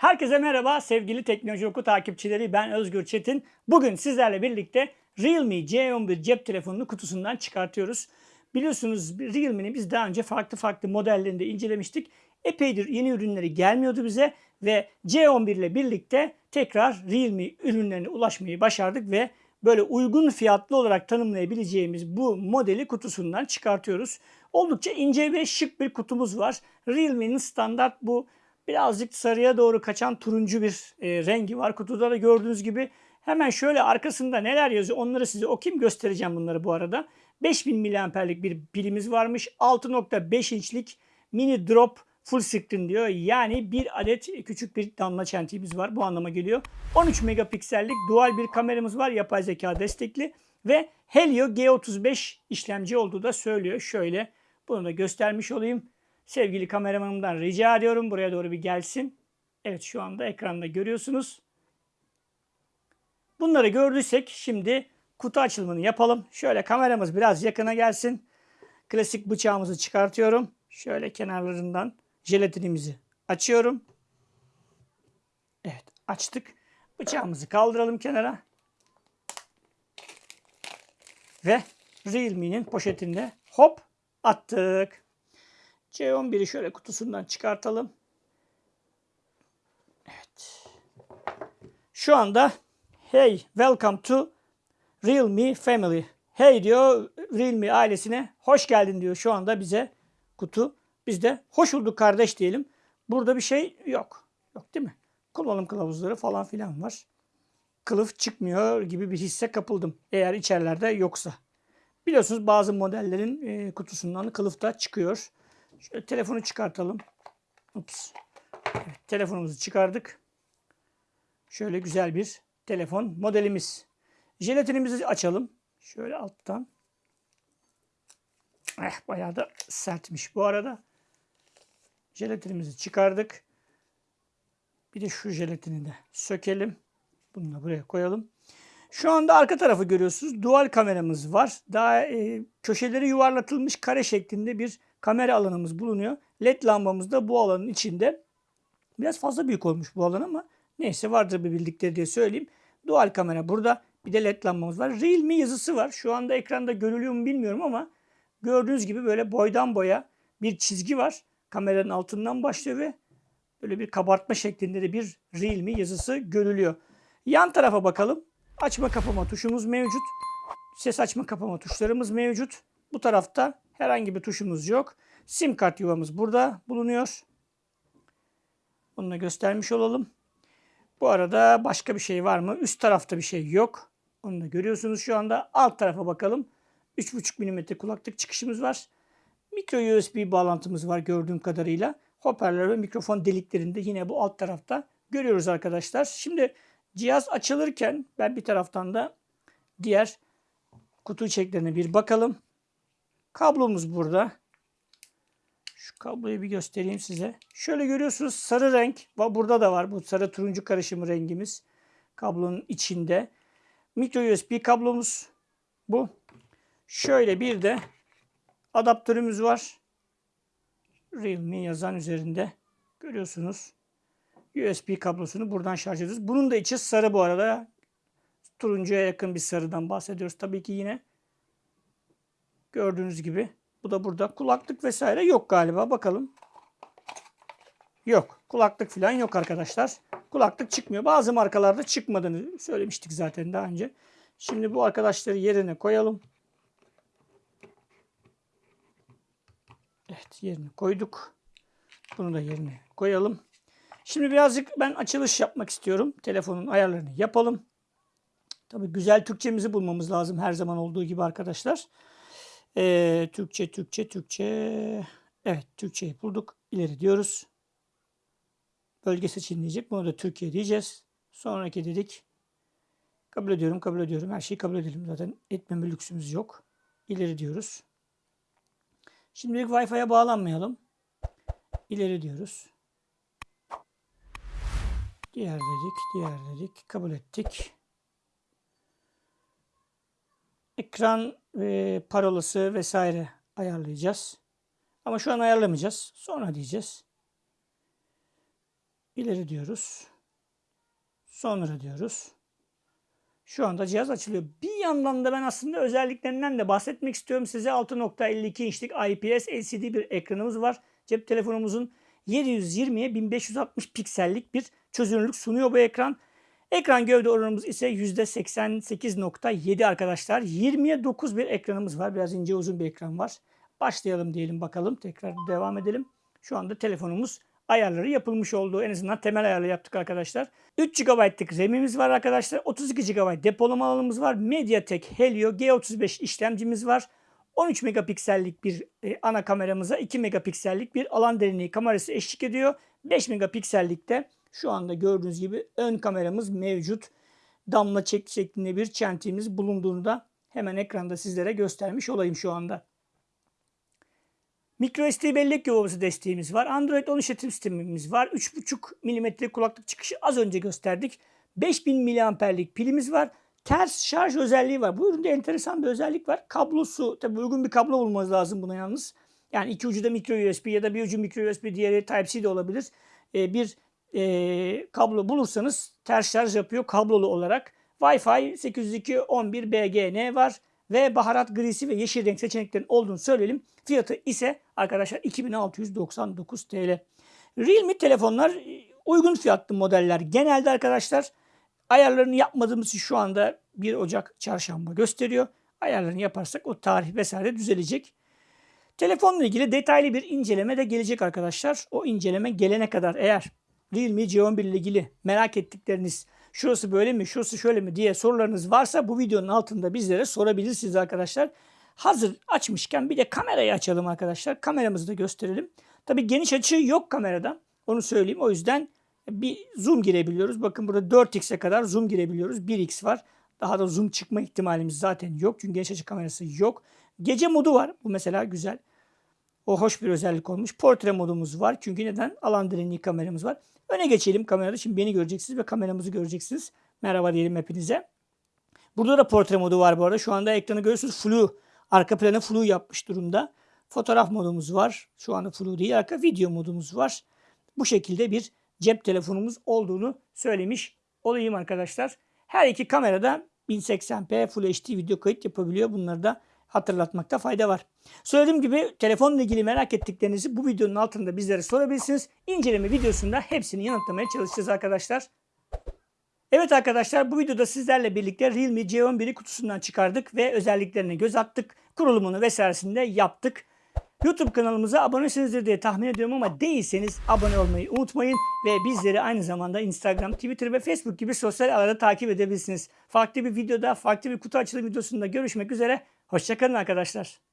Herkese merhaba sevgili Teknoloji Oku takipçileri ben Özgür Çetin. Bugün sizlerle birlikte Realme C11 cep telefonunu kutusundan çıkartıyoruz. Biliyorsunuz Realme'nin biz daha önce farklı farklı modellerinde incelemiştik. Epeydir yeni ürünleri gelmiyordu bize ve C11 ile birlikte tekrar Realme ürünlerine ulaşmayı başardık ve böyle uygun fiyatlı olarak tanımlayabileceğimiz bu modeli kutusundan çıkartıyoruz. Oldukça ince ve şık bir kutumuz var. Realme'nin standart bu birazcık sarıya doğru kaçan turuncu bir e, rengi var. Kutuda da gördüğünüz gibi hemen şöyle arkasında neler yazıyor onları size okuyayım göstereceğim bunları bu arada. 5000 miliamperlik bir pilimiz varmış. 6.5 inçlik mini drop full screen diyor. Yani bir adet küçük bir damla çentiğimiz var. Bu anlama geliyor. 13 megapiksellik dual bir kameramız var. Yapay zeka destekli. Ve Helio G35 işlemci olduğu da söylüyor. Şöyle bunu da göstermiş olayım. Sevgili kameramanımdan rica ediyorum. Buraya doğru bir gelsin. Evet şu anda ekranda görüyorsunuz. Bunları gördüysek şimdi kutu açılımını yapalım. Şöyle kameramız biraz yakına gelsin. Klasik bıçağımızı çıkartıyorum. Şöyle kenarlarından jelatinimizi açıyorum. Evet açtık. Bıçağımızı kaldıralım kenara. Ve Realme'nin poşetinde hop attık. C11'i şöyle kutusundan çıkartalım. Evet. Şu anda hey welcome to Realme family. Hey diyor Realme ailesine hoş geldin diyor şu anda bize kutu. Biz de hoş bulduk kardeş diyelim. Burada bir şey yok. Yok değil mi? Kullanım kılavuzları falan filan var. Kılıf çıkmıyor gibi bir hisse kapıldım. Eğer içerilerde yoksa. Biliyorsunuz bazı modellerin e, kutusundan kılıf da çıkıyor. Şöyle telefonu çıkartalım. Ups. Evet, telefonumuzu çıkardık. Şöyle güzel bir telefon modelimiz. Jelatinimizi açalım. Şöyle alttan. Eh, bayağı da sertmiş bu arada. Jelatinimizi çıkardık. Bir de şu jelatini de sökelim. Bunu da buraya koyalım. Şu anda arka tarafı görüyorsunuz. Dual kameramız var. Daha e, köşeleri yuvarlatılmış kare şeklinde bir kamera alanımız bulunuyor. LED lambamız da bu alanın içinde. Biraz fazla büyük olmuş bu alan ama neyse vardır bir bildikleri diye söyleyeyim. Dual kamera burada. Bir de LED lambamız var. Realme yazısı var. Şu anda ekranda görülüyor mu bilmiyorum ama gördüğünüz gibi böyle boydan boya bir çizgi var. Kameranın altından başlıyor ve böyle bir kabartma şeklinde de bir Realme yazısı görülüyor. Yan tarafa bakalım. Açma kapama tuşumuz mevcut. Ses açma kapama tuşlarımız mevcut. Bu tarafta herhangi bir tuşumuz yok. Sim kart yuvamız burada bulunuyor. Bunu da göstermiş olalım. Bu arada başka bir şey var mı? Üst tarafta bir şey yok. Onu da görüyorsunuz şu anda. Alt tarafa bakalım. 3.5 mm kulaklık çıkışımız var. Micro USB bağlantımız var gördüğüm kadarıyla. Hoparlör ve mikrofon deliklerinde yine bu alt tarafta görüyoruz arkadaşlar. Şimdi cihaz açılırken ben bir taraftan da diğer kutu içeriklerine bir bakalım. Kablomuz burada. Şu kabloyu bir göstereyim size. Şöyle görüyorsunuz sarı renk. Burada da var bu sarı turuncu karışımı rengimiz. Kablonun içinde. Micro USB kablomuz bu. Şöyle bir de adaptörümüz var. Realme yazan üzerinde. Görüyorsunuz. USB kablosunu buradan şarj ediyoruz. Bunun da içi sarı bu arada. Turuncuya yakın bir sarıdan bahsediyoruz. Tabii ki yine gördüğünüz gibi. Bu da burada. Kulaklık vesaire yok galiba. Bakalım. Yok. Kulaklık falan yok arkadaşlar. Kulaklık çıkmıyor. Bazı markalarda çıkmadığını söylemiştik zaten daha önce. Şimdi bu arkadaşları yerine koyalım. Evet yerine koyduk. Bunu da yerine koyalım. Şimdi birazcık ben açılış yapmak istiyorum. Telefonun ayarlarını yapalım. Tabii güzel Türkçemizi bulmamız lazım her zaman olduğu gibi arkadaşlar. Ee, Türkçe, Türkçe, Türkçe. Evet Türkçeyi bulduk. İleri diyoruz. Bölge seçin diyecek. Bunu da Türkiye diyeceğiz. Sonraki dedik. Kabul ediyorum, kabul ediyorum. Her şeyi kabul edelim zaten. Etmeme lüksümüz yok. İleri diyoruz. Şimdilik Wi-Fi'ye bağlanmayalım. İleri diyoruz. Diğer dedik, diğer dedik. Kabul ettik. Ekran e, parolası vesaire ayarlayacağız. Ama şu an ayarlamayacağız. Sonra diyeceğiz. İleri diyoruz. Sonra diyoruz. Şu anda cihaz açılıyor. Bir yandan da ben aslında özelliklerinden de bahsetmek istiyorum size. 6.52 inçlik IPS LCD bir ekranımız var. Cep telefonumuzun 720'ye 1560 piksellik bir çözünürlük sunuyor bu ekran. Ekran gövde oranımız ise %88.7 arkadaşlar. 20'ye 9 bir ekranımız var. Biraz ince uzun bir ekran var. Başlayalım diyelim bakalım. Tekrar devam edelim. Şu anda telefonumuz ayarları yapılmış olduğu en azından temel ayarlı yaptık arkadaşlar. 3 GB'lık RAM'imiz var arkadaşlar. 32 GB depolama alanımız var. MediaTek Helio G35 işlemcimiz var. 13 megapiksellik bir e, ana kameramıza 2 megapiksellik bir alan derinliği kamerası eşlik ediyor. 5 megapiksellikte şu anda gördüğünüz gibi ön kameramız mevcut. Damla çek şeklinde bir çentiğimiz bulunduğunu da hemen ekranda sizlere göstermiş olayım şu anda. MicroSD bellek yuvası desteğimiz var. Android 10 işletim sistemimiz var. 3.5 mm kulaklık çıkışı az önce gösterdik. 5000 mAh'lik pilimiz var. Ters şarj özelliği var. Bu üründe enteresan bir özellik var. Kablosu, tabi uygun bir kablo bulmanız lazım buna yalnız. Yani iki ucu da micro USB ya da bir ucu micro USB diğeri Type-C de olabilir. Ee, bir e, kablo bulursanız ters şarj yapıyor kablolu olarak. Wi-Fi 802.11bgn var ve baharat grisi ve yeşil renk seçeneklerin olduğunu söyleyelim. Fiyatı ise arkadaşlar 2699 TL. Realme telefonlar uygun fiyatlı modeller. Genelde arkadaşlar ayarlarını yapmadığımız şu anda 1 Ocak çarşamba gösteriyor. Ayarlarını yaparsak o tarih vesaire düzelecek. Telefonla ilgili detaylı bir inceleme de gelecek arkadaşlar. O inceleme gelene kadar eğer Realme C11 ile ilgili merak ettikleriniz şurası böyle mi, şurası şöyle mi diye sorularınız varsa bu videonun altında bizlere sorabilirsiniz arkadaşlar. Hazır açmışken bir de kamerayı açalım arkadaşlar. Kameramızı da gösterelim. Tabi geniş açı yok kamerada. Onu söyleyeyim. O yüzden bir zoom girebiliyoruz. Bakın burada 4x'e kadar zoom girebiliyoruz. 1x var. Daha da zoom çıkma ihtimalimiz zaten yok. Çünkü geniş açı kamerası yok. Gece modu var. Bu mesela güzel. O hoş bir özellik olmuş. Portre modumuz var. Çünkü neden? Alan derinliği kameramız var. Öne geçelim kamerada. Şimdi beni göreceksiniz ve kameramızı göreceksiniz. Merhaba diyelim hepinize. Burada da portre modu var bu arada. Şu anda ekranı görüyorsunuz. Flu. Arka planı flu yapmış durumda. Fotoğraf modumuz var. Şu anda flu değil. Arka video modumuz var. Bu şekilde bir cep telefonumuz olduğunu söylemiş olayım arkadaşlar. Her iki kamerada 1080p Full HD video kayıt yapabiliyor. Bunları da hatırlatmakta fayda var. Söylediğim gibi telefonla ilgili merak ettiklerinizi bu videonun altında bizlere sorabilirsiniz. İnceleme videosunda hepsini yanıtlamaya çalışacağız arkadaşlar. Evet arkadaşlar bu videoda sizlerle birlikte Realme C11'i kutusundan çıkardık ve özelliklerine göz attık. Kurulumunu vesairesini de yaptık. YouTube kanalımıza abonesinizdir diye tahmin ediyorum ama değilseniz abone olmayı unutmayın. Ve bizleri aynı zamanda Instagram, Twitter ve Facebook gibi sosyal ağlarda takip edebilirsiniz. Farklı bir videoda, farklı bir kutu açılım videosunda görüşmek üzere. Hoşçakalın arkadaşlar.